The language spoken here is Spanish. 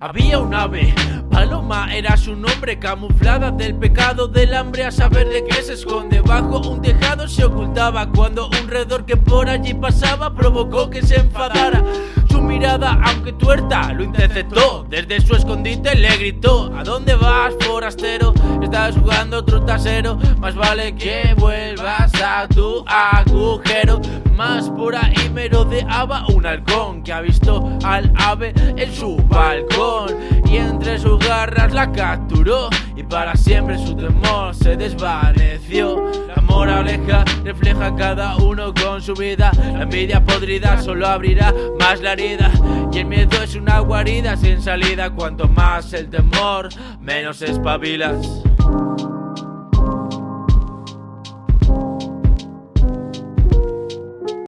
había un ave Paloma era su nombre, camuflada del pecado del hambre A saber de qué se esconde. Bajo un tejado Se ocultaba cuando un redor que por allí pasaba Provocó que se enfadara. Su mirada, aunque tuerta, lo interceptó. Desde su escondite le gritó ¿A dónde vas, forastero? Estás jugando trasero Más vale que vuelvas a tu agujero. Más por ahí merodeaba un halcón Que ha visto al ave en su balcón la capturó Y para siempre su temor se desvaneció. La moraleja refleja cada uno con su vida. La envidia podrida solo abrirá más la herida. Y el miedo es una guarida sin salida. Cuanto más el temor, menos espabilas